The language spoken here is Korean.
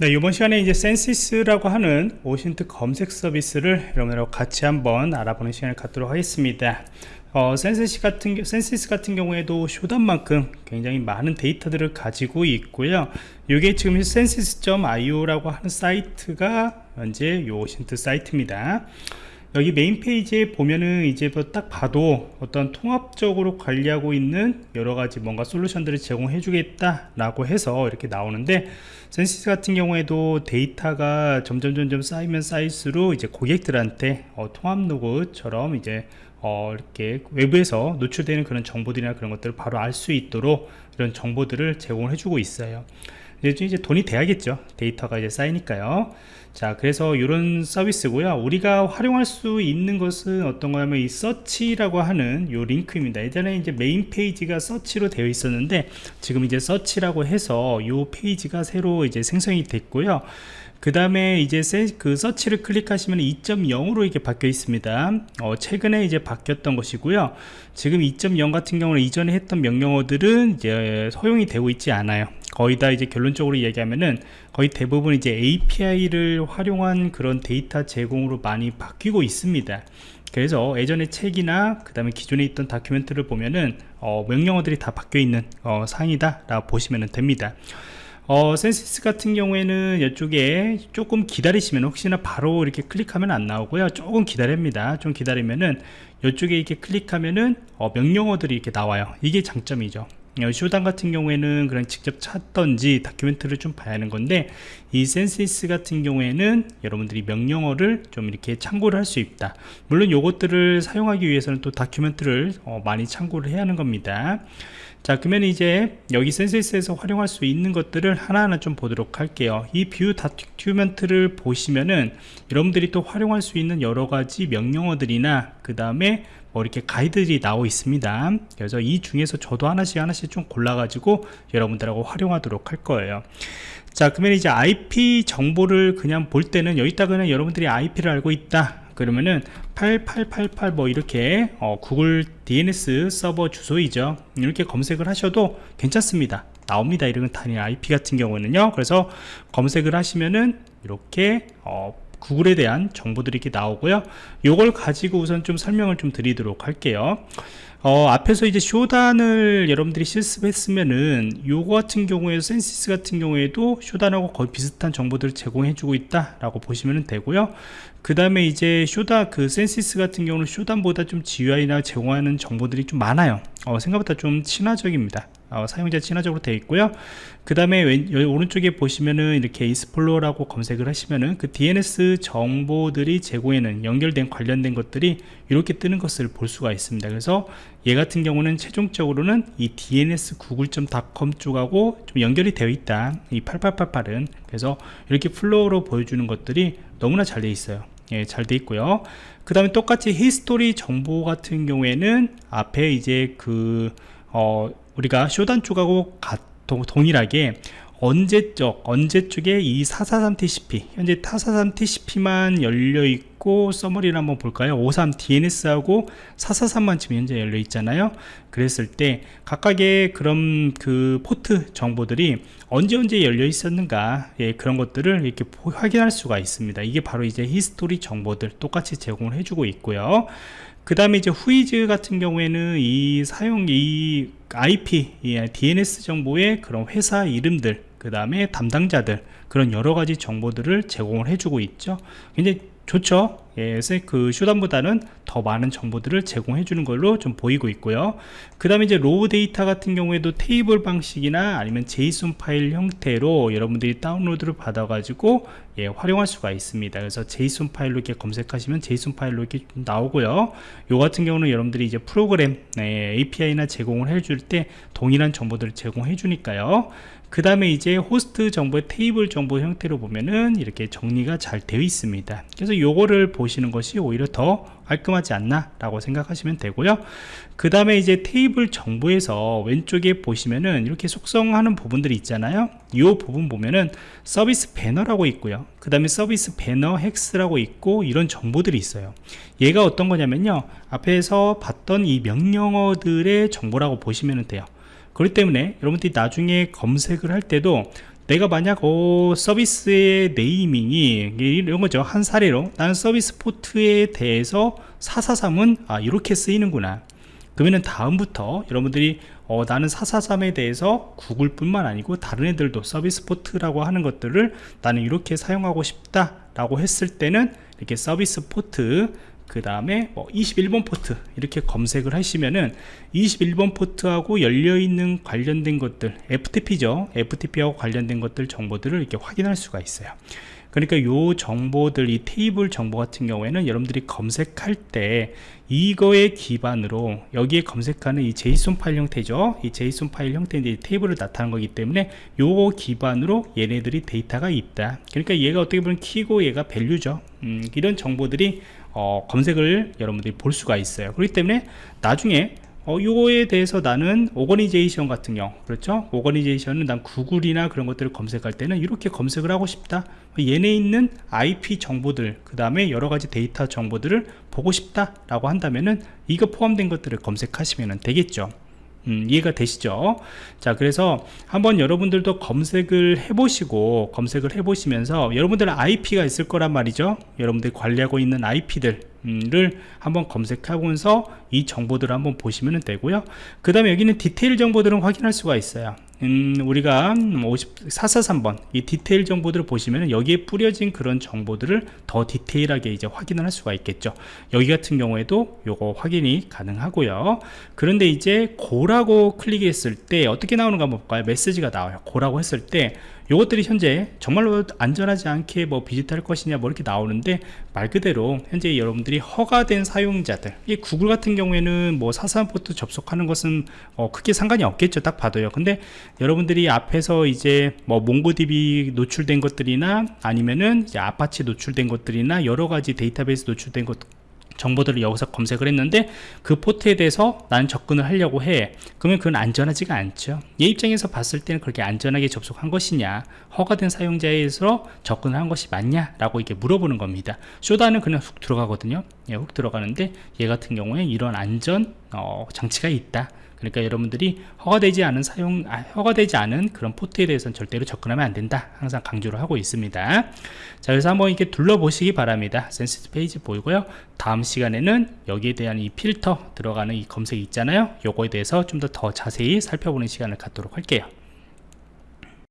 네, 이번 시간에 이제 Censys라고 하는 OSINT 검색 서비스를 여러분들하고 같이 한번 알아보는 시간을 갖도록 하겠습니다. 어, Censys 같은, Censys 같은 경우에도 Shodan만큼 굉장히 많은 데이터들을 가지고 있고요. 이게 지금 censys.io라고 하는 사이트가 현재 요 OSINT 사이트입니다. 여기 메인 페이지에 보면은 이제 뭐딱 봐도 어떤 통합적으로 관리하고 있는 여러 가지 뭔가 솔루션들을 제공해 주겠다 라고 해서 이렇게 나오는데 Censys 같은 경우에도 데이터가 점점 점점 쌓이면 쌓일수록 이제 고객들한테 어, 통합 로그처럼 이제 어, 이렇게 외부에서 노출되는 그런 정보들이나 그런 것들을 바로 알 수 있도록 이런 정보들을 제공을 해주고 있어요. 이제 이제 돈이 돼야겠죠. 데이터가 이제 쌓이니까요. 자, 그래서 이런 서비스고요. 우리가 활용할 수 있는 것은 어떤 거냐면 이 search라고 하는 요 링크입니다. 예전에 이제 메인 페이지가 서치로 되어 있었는데 지금 이제 search라고 해서 요 페이지가 새로 이제 생성이 됐고요. 그 다음에 이제 그 서치를 클릭하시면 2.0으로 이렇게 바뀌어 있습니다 어, 최근에 이제 바뀌었던 것이고요 지금 2.0 같은 경우는 이전에 했던 명령어들은 이제 허용이 되고 있지 않아요 거의 다 이제 결론적으로 얘기하면은 거의 대부분 이제 API를 활용한 그런 데이터 제공으로 많이 바뀌고 있습니다. 그래서 예전에 책이나 그 다음에 기존에 있던 document를 보면은 어, 명령어들이 다 바뀌어 있는 어, 상황이다 라고 보시면 됩니다. 어, Censys 같은 경우에는 이쪽에 조금 기다리시면 혹시나 바로 이렇게 클릭하면 안 나오고요. 조금 기다립니다. 좀 기다리면은 이쪽에 이렇게 클릭하면은 어, 명령어들이 이렇게 나와요. 이게 장점이죠. 어, Shodan 같은 경우에는 그냥 직접 찾던지 document를 좀 봐야 하는 건데 이 Censys 같은 경우에는 여러분들이 명령어를 좀 이렇게 참고를 할 수 있다. 물론 요것들을 사용하기 위해서는 또 document를 어, 많이 참고를 해야 하는 겁니다. 자 그러면 이제 여기 Censys에서 활용할 수 있는 것들을 하나하나 좀 보도록 할게요. 이 view document를 보시면은 여러분들이 또 활용할 수 있는 여러 가지 명령어들이나 그 다음에 뭐 이렇게 가이드들이 나와 있습니다. 그래서 이 중에서 저도 하나씩 하나씩 좀 골라 가지고 여러분들하고 활용하도록 할 거예요. 자 그러면 이제 IP 정보를 그냥 볼 때는 여기다 그냥 여러분들이 IP를 알고 있다. 그러면은 8888 뭐 이렇게 어, 구글 DNS 서버 주소이죠. 이렇게 검색을 하셔도 괜찮습니다. 나옵니다. 이런 단위 IP 같은 경우는요. 그래서 검색을 하시면은 이렇게 어, 구글에 대한 정보들이 이렇게 나오고요. 요걸 가지고 우선 좀 설명을 좀 드리도록 할게요. 어, 앞에서 이제 Shodan을 여러분들이 실습했으면은 요거 같은 경우에 Censys 같은 경우에도 Shodan하고 거의 비슷한 정보들을 제공해 주고 있다 라고 보시면 되고요. 그 다음에 이제 쇼다 그 Censys 같은 경우는 Shodan보다 좀 GUI나 제공하는 정보들이 좀 많아요. 어, 생각보다 좀 친화적입니다 어, 사용자 친화적으로 되어 있고요. 그 다음에 오른쪽에 보시면은 이렇게 explore라고 검색을 하시면은 그 DNS 정보들이 제공에는 연결된 관련된 것들이 이렇게 뜨는 것을 볼 수가 있습니다. 그래서 얘 같은 경우는 최종적으로는 이 DNS google.com 쪽하고 좀 연결이 되어 있다. 이 8888은. 그래서 이렇게 flow로 보여주는 것들이 너무나 잘 되어 있어요. 예, 잘 되어 있고요. 그 다음에 똑같이 history 정보 같은 경우에는 앞에 이제 그 어, 우리가 Shodan 쪽하고 동일하게 언제적 언제 쪽에 이 443TCP 현재 443TCP만 열려 있고 summary를 한번 볼까요? 53DNS하고 443만 지금 현재 열려 있잖아요. 그랬을 때 각각의 그런 그 포트 정보들이 언제 언제 열려 있었는가 예, 그런 것들을 이렇게 확인할 수가 있습니다. 이게 바로 이제 history 정보들 똑같이 제공을 해주고 있고요 그 다음에 이제 WHOIS 같은 경우에는 이 사용 이 IP 이 DNS 정보의 그런 회사 이름들 그 다음에 담당자들 그런 여러가지 정보들을 제공을 해주고 있죠. 굉장히 좋죠? 예, 그 Shodan보다는 더 많은 정보들을 제공해 주는 걸로 좀 보이고 있고요. 그 다음에 이제 raw 데이터 같은 경우에도 테이블 방식이나 아니면 JSON 파일 형태로 여러분들이 다운로드를 받아 가지고 예, 활용할 수가 있습니다. 그래서 JSON 파일로 이렇게 검색하시면 JSON 파일로 이렇게 나오고요. 요 같은 경우는 여러분들이 이제 프로그램 네, API나 제공을 해줄 때 동일한 정보들을 제공해 주니까요 그 다음에 이제 호스트 정보의 테이블 정보 형태로 보면은 이렇게 정리가 잘 되어 있습니다. 그래서 요거를 보시는 것이 오히려 더 깔끔하지 않나 라고 생각하시면 되고요. 그 다음에 이제 테이블 정보에서 왼쪽에 보시면은 이렇게 속성하는 부분들이 있잖아요. 이 부분 보면은 서비스 배너라고 있고요. 그 다음에 서비스 배너 hex라고 있고 이런 정보들이 있어요. 얘가 어떤 거냐면요. 앞에서 봤던 이 명령어들의 정보라고 보시면 돼요 그렇기 때문에 여러분들이 나중에 검색을 할 때도 내가 만약 어, 서비스의 네이밍이 이런 거죠. 한 사례로 나는 서비스 포트에 대해서 443은 아, 이렇게 쓰이는구나. 그러면 다음부터 여러분들이 어, 나는 443에 대해서 구글 뿐만 아니고 다른 애들도 서비스 포트라고 하는 것들을 나는 이렇게 사용하고 싶다 라고 했을 때는 이렇게 서비스 포트 그 다음에 뭐 21번 포트 이렇게 검색을 하시면은 21번 포트하고 열려있는 관련된 것들 FTP죠. FTP하고 관련된 것들 정보들을 이렇게 확인할 수가 있어요 그러니까 요 정보들 이 테이블 정보 같은 경우에는 여러분들이 검색할 때 이거에 기반으로 여기에 검색하는 이 JSON 파일 형태죠. 이 JSON 파일 형태인데 테이블을 나타난 거기 때문에 요거 기반으로 얘네들이 데이터가 있다. 그러니까 얘가 어떻게 보면 키고 얘가 value죠. 음, 이런 정보들이 어, 검색을 여러분들이 볼 수가 있어요. 그렇기 때문에 나중에 어, 요거에 대해서 나는 organization 같은 경우 그렇죠? organization은 난 구글이나 그런 것들을 검색할 때는 이렇게 검색을 하고 싶다. 얘네 있는 IP 정보들 그 다음에 여러가지 데이터 정보들을 보고 싶다 라고 한다면은 이거 포함된 것들을 검색하시면 되겠죠 음, 이해가 되시죠? 자 그래서 한번 여러분들도 검색을 해보시고 검색을 해보시면서 여러분들은 IP가 있을 거란 말이죠? 여러분들이 관리하고 있는 IP들 를 한번 검색하면서 이 정보들을 한번 보시면 되고요. 그 다음에 여기는 디테일 정보들은 확인할 수가 있어요 음, 우리가 50, 443번 이 디테일 정보들을 보시면 여기에 뿌려진 그런 정보들을 더 디테일하게 이제 확인을 할 수가 있겠죠. 여기 같은 경우에도 요거 확인이 가능하고요. 그런데 이제 go라고 클릭했을 때 어떻게 나오는가 볼까요? 메시지가 나와요. go라고 했을 때 요것들이 현재 정말로 안전하지 않게 뭐 visit할 것이냐 뭐 이렇게 나오는데 말 그대로 현재 여러분들이 허가된 사용자들 이 구글 같은 경우에는 뭐 사사삼 포트 접속하는 것은 어 크게 상관이 없겠죠. 딱 봐도요. 근데 여러분들이 앞에서 이제 뭐 MongoDB 노출된 것들이나 아니면은 이제 아파치 노출된 것들이나 여러 가지 데이터베이스 노출된 것 정보들을 여기서 검색을 했는데 그 포트에 대해서 나는 접근을 하려고 해. 그러면 그건 안전하지가 않죠. 얘 입장에서 봤을 때는 그렇게 안전하게 접속한 것이냐 허가된 사용자에서 접근을 한 것이 맞냐 라고 이렇게 물어보는 겁니다. 쇼다는 그냥 훅 들어가거든요. 예, 훅 들어가는데 얘 같은 경우에 이런 안전 어, 장치가 있다 그러니까 여러분들이 허가되지 않은 사용 아, 허가되지 않은 그런 포트에 대해서는 절대로 접근하면 안 된다. 항상 강조를 하고 있습니다. 자 그래서 한번 이렇게 둘러보시기 바랍니다. Censys 페이지 보이고요. 다음 시간에는 여기에 대한 이 필터 들어가는 이 검색이 있잖아요. 요거에 대해서 좀 더 더 자세히 살펴보는 시간을 갖도록 할게요